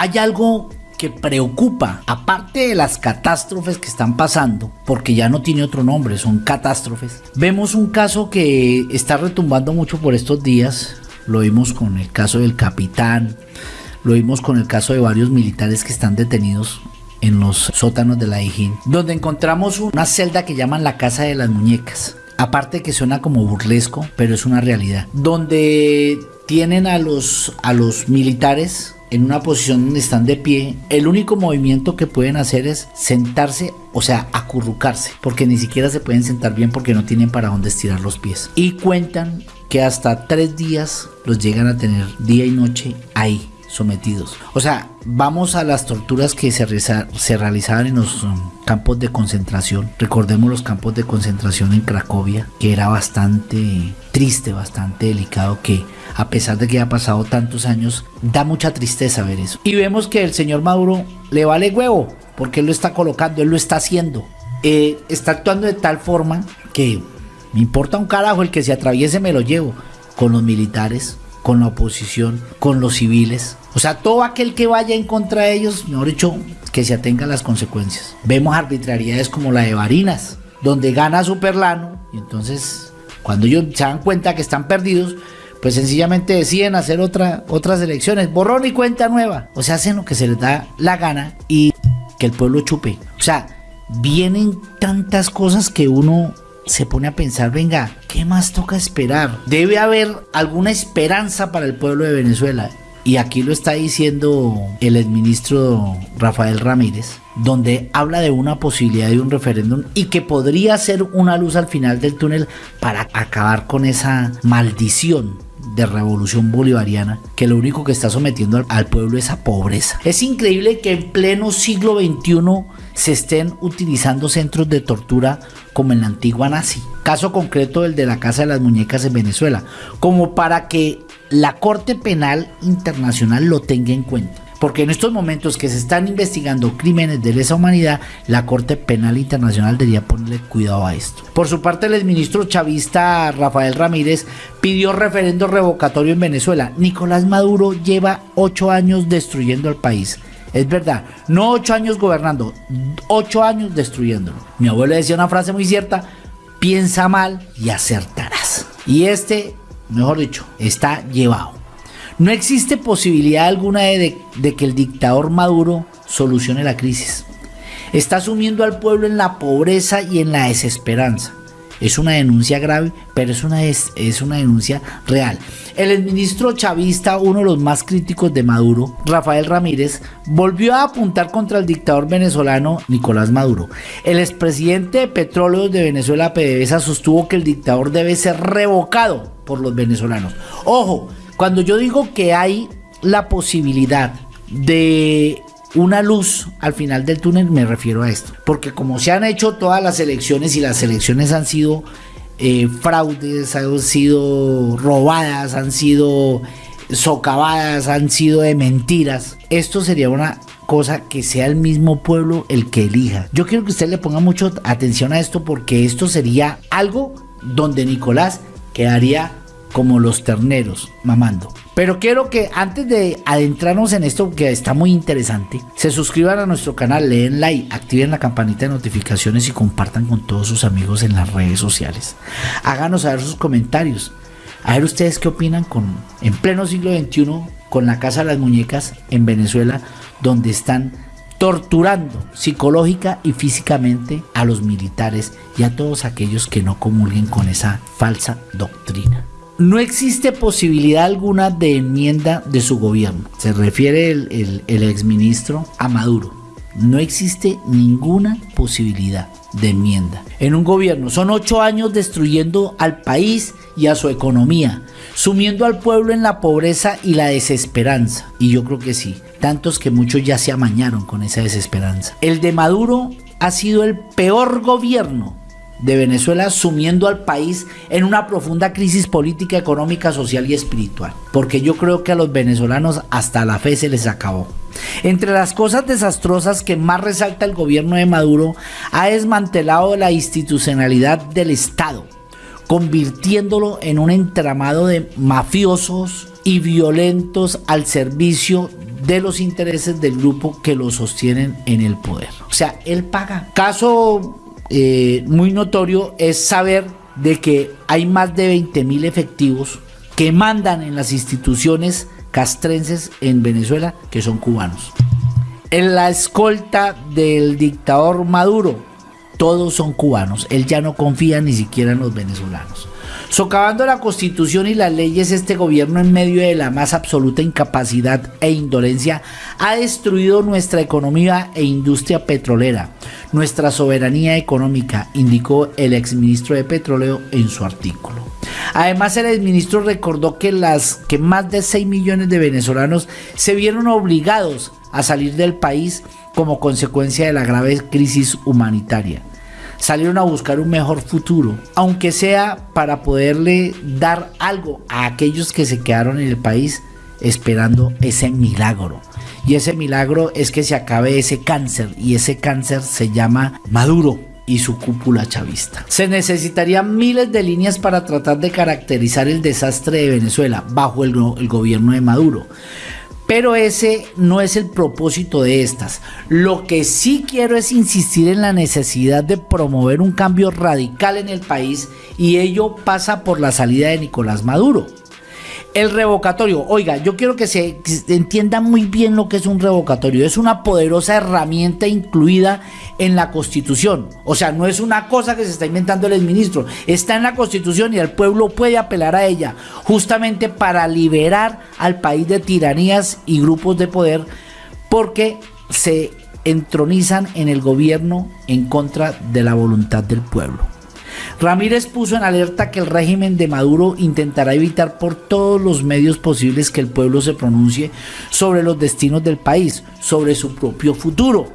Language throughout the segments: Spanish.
hay algo que preocupa, aparte de las catástrofes que están pasando, porque ya no tiene otro nombre, son catástrofes, vemos un caso que está retumbando mucho por estos días, lo vimos con el caso del capitán, lo vimos con el caso de varios militares que están detenidos en los sótanos de la Ijín, donde encontramos una celda que llaman la Casa de las Muñecas. Aparte que suena como burlesco, pero es una realidad. Donde tienen a los, a los militares en una posición donde están de pie, el único movimiento que pueden hacer es sentarse, o sea, acurrucarse, porque ni siquiera se pueden sentar bien porque no tienen para dónde estirar los pies. Y cuentan que hasta tres días los llegan a tener día y noche ahí sometidos. O sea, vamos a las torturas que se, realizaban en los um, campos de concentración. Recordemos los campos de concentración en Cracovia, que era bastante triste, bastante delicado, que a pesar de que ha pasado tantos años, da mucha tristeza ver eso. Y vemos que el señor Maduro le vale huevo, porque él lo está colocando, él lo está haciendo. Eh, está actuando de tal forma que me importa un carajo el que se atraviese, me lo llevo con los militares, con la oposición, con los civiles. O sea, todo aquel que vaya en contra de ellos, mejor dicho, que se atenga a las consecuencias. Vemos arbitrariedades como la de Varinas, donde gana Superlano y entonces cuando ellos se dan cuenta que están perdidos, pues sencillamente deciden hacer otra, otras elecciones, borrón y cuenta nueva. O sea, hacen lo que se les da la gana y que el pueblo chupe. O sea, vienen tantas cosas que uno se pone a pensar, venga, ¿qué más toca esperar? Debe haber alguna esperanza para el pueblo de Venezuela. Y aquí lo está diciendo el exministro Rafael Ramírez, donde habla de una posibilidad de un referéndum y que podría ser una luz al final del túnel para acabar con esa maldición de revolución bolivariana que lo único que está sometiendo al, pueblo es a pobreza. Es increíble que en pleno siglo XXI se estén utilizando centros de tortura como en la antigua nazi. Caso concreto el de la Casa de las Muñecas en Venezuela, como para que la Corte Penal Internacional lo tenga en cuenta. Porque en estos momentos que se están investigando crímenes de lesa humanidad, la Corte Penal Internacional debería ponerle cuidado a esto. Por su parte, el exministro chavista Rafael Ramírez pidió referendo revocatorio en Venezuela. Nicolás Maduro lleva ocho años destruyendo el país. Es verdad, no ocho años gobernando, ocho años destruyéndolo. Mi abuelo decía una frase muy cierta, piensa mal y acertarás. Y este, mejor dicho, está llevado. No existe posibilidad alguna de, que el dictador Maduro solucione la crisis. Está sumiendo al pueblo en la pobreza y en la desesperanza. Es una denuncia grave, pero es una, es, una denuncia real. El exministro chavista, uno de los más críticos de Maduro, Rafael Ramírez, volvió a apuntar contra el dictador venezolano Nicolás Maduro. El expresidente de Petróleos de Venezuela, PDVSA, sostuvo que el dictador debe ser revocado por los venezolanos. Ojo, cuando yo digo que hay la posibilidad de una luz al final del túnel, me refiero a esto. Porque como se han hecho todas las elecciones y las elecciones han sido eh, fraudes, han sido robadas, han sido socavadas, han sido de mentiras, esto sería una cosa que sea el mismo pueblo el que elija. Yo quiero que usted le ponga mucha atención a esto porque esto sería algo donde Nicolás quedaría como los terneros mamando. Pero quiero que antes de adentrarnos en esto que está muy interesante, se suscriban a nuestro canal, leen like, activen la campanita de notificaciones y compartan con todos sus amigos en las redes sociales. Háganos saber sus comentarios. A ver ustedes qué opinan con en pleno siglo XXI con la Casa de las Muñecas en Venezuela, donde están torturando psicológica y físicamente a los militares y a todos aquellos que no comulguen con esa falsa doctrina. No existe posibilidad alguna de enmienda de su gobierno. Se refiere el, exministro a Maduro. No existe ninguna posibilidad de enmienda. En un gobierno son ocho años destruyendo al país y a su economía, sumiendo al pueblo en la pobreza y la desesperanza. Y yo creo que sí, tantos que muchos ya se amañaron con esa desesperanza. El de Maduro ha sido el peor gobierno de Venezuela sumiendo al país en una profunda crisis política, económica, social y espiritual. Porque yo creo que a los venezolanos hasta la fe se les acabó. Entre las cosas desastrosas que más resalta el gobierno de Maduro, ha desmantelado la institucionalidad del Estado, convirtiéndolo en un entramado de mafiosos y violentos al servicio de los intereses del grupo que lo sostienen en el poder. O sea, él paga. Caso eh, muy notorio es saber de que hay más de 20 mil efectivos que mandan en las instituciones castrenses en Venezuela que son cubanos. En la escolta del dictador Maduro, todos son cubanos. Él ya no confía ni siquiera en los venezolanos. Socavando la constitución y las leyes, este gobierno en medio de la más absoluta incapacidad e indolencia ha destruido nuestra economía e industria petrolera, nuestra soberanía económica, indicó el exministro de Petróleo en su artículo. Además, el exministro recordó que, las, que más de 6 millones de venezolanos se vieron obligados a salir del país como consecuencia de la grave crisis humanitaria salieron a buscar un mejor futuro, aunque sea para poderle dar algo a aquellos que se quedaron en el país esperando ese milagro. Y ese milagro es que se acabe ese cáncer y ese cáncer se llama Maduro y su cúpula chavista. Se necesitarían miles de líneas para tratar de caracterizar el desastre de Venezuela bajo el, el gobierno de Maduro. Pero ese no es el propósito de estas. Lo que sí quiero es insistir en la necesidad de promover un cambio radical en el país y ello pasa por la salida de Nicolás Maduro. El revocatorio, oiga, yo quiero que se entienda muy bien lo que es un revocatorio. Es una poderosa herramienta incluida en la Constitución. O sea, no es una cosa que se está inventando el exministro. Está en la Constitución y el pueblo puede apelar a ella justamente para liberar al país de tiranías y grupos de poder porque se entronizan en el gobierno en contra de la voluntad del pueblo. Ramírez puso en alerta que el régimen de Maduro intentará evitar por todos los medios posibles que el pueblo se pronuncie sobre los destinos del país, sobre su propio futuro,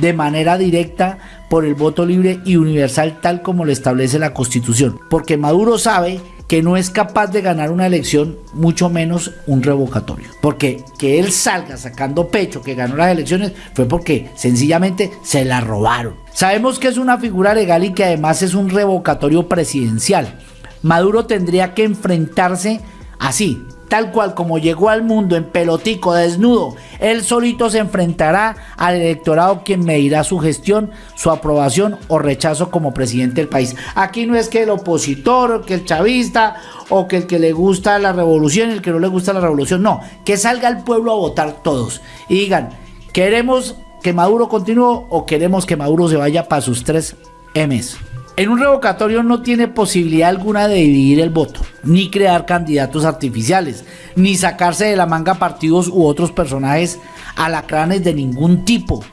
de manera directa por el voto libre y universal tal como lo establece la Constitución, porque Maduro sabe que no es capaz de ganar una elección, mucho menos un revocatorio. Porque que él salga sacando pecho que ganó las elecciones fue porque sencillamente se la robaron. Sabemos que es una figura legal y que además es un revocatorio presidencial. Maduro tendría que enfrentarse así, tal cual como llegó al mundo en pelotico, desnudo, él solito se enfrentará al electorado quien medirá su gestión, su aprobación o rechazo como presidente del país. Aquí no es que el opositor, que el chavista o que el que le gusta la revolución y el que no le gusta la revolución, no, que salga el pueblo a votar todos y digan, queremos que Maduro continúe o queremos que Maduro se vaya para sus tres M's. En un revocatorio no tiene posibilidad alguna de dividir el voto, ni crear candidatos artificiales, ni sacarse de la manga partidos u otros personajes alacranes de ningún tipo.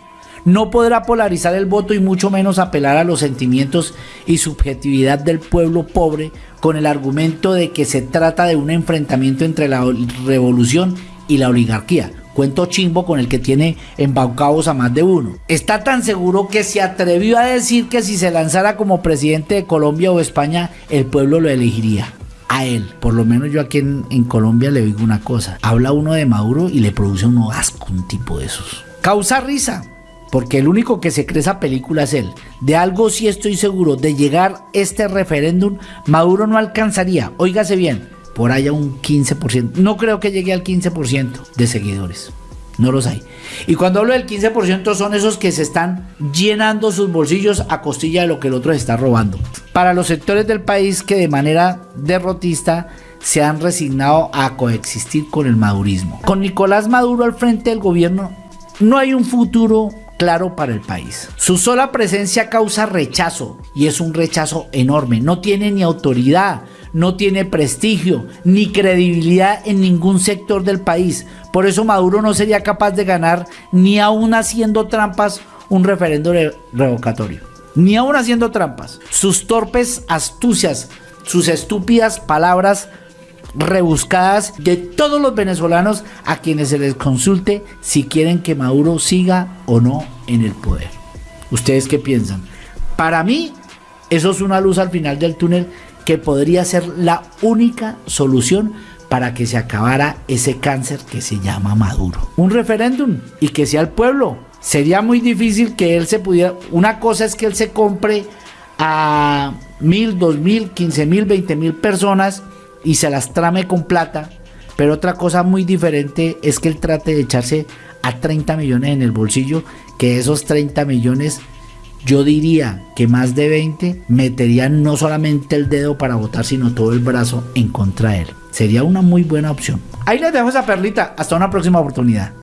No podrá polarizar el voto y mucho menos apelar a los sentimientos y subjetividad del pueblo pobre con el argumento de que se trata de un enfrentamiento entre la revolución y la oligarquía, cuento chimbo con el que tiene embaucados a más de uno. Está tan seguro que se atrevió a decir que si se lanzara como presidente de Colombia o España, el pueblo lo elegiría. A él, por lo menos yo aquí en, Colombia le digo una cosa, habla uno de Maduro y le produce un asco un tipo de esos. Causa risa, porque el único que se cree esa película es él. De algo sí estoy seguro, de llegar este referéndum, Maduro no alcanzaría, óigase bien, por allá un 15%. No creo que llegue al 15% de seguidores. No los hay. Y cuando hablo del 15% son esos que se están llenando sus bolsillos a costilla de lo que el otro está robando. Para los sectores del país que de manera derrotista se han resignado a coexistir con el madurismo. Con Nicolás Maduro al frente del gobierno no hay un futuro claro para el país. Su sola presencia causa rechazo y es un rechazo enorme. No tiene ni autoridad, no tiene prestigio ni credibilidad en ningún sector del país. Por eso Maduro no sería capaz de ganar ni aún haciendo trampas un referendo revocatorio. Ni aún haciendo trampas. Sus torpes astucias, sus estúpidas palabras rebuscadas de todos los venezolanos a quienes se les consulte si quieren que Maduro siga o no en el poder. ¿Ustedes qué piensan? Para mí, eso es una luz al final del túnel que podría ser la única solución para que se acabara ese cáncer que se llama Maduro. Un referéndum y que sea el pueblo. Sería muy difícil que él se pudiera... Una cosa es que él se compre a mil, dos mil, quince mil, veinte mil personas y se las trame con plata. Pero otra cosa muy diferente es que él trate de echarse a 30 millones en el bolsillo, que esos 30 millones yo diría que más de 20 meterían no solamente el dedo para votar, sino todo el brazo en contra de él. Sería una muy buena opción. Ahí les dejo esa perlita. Hasta una próxima oportunidad.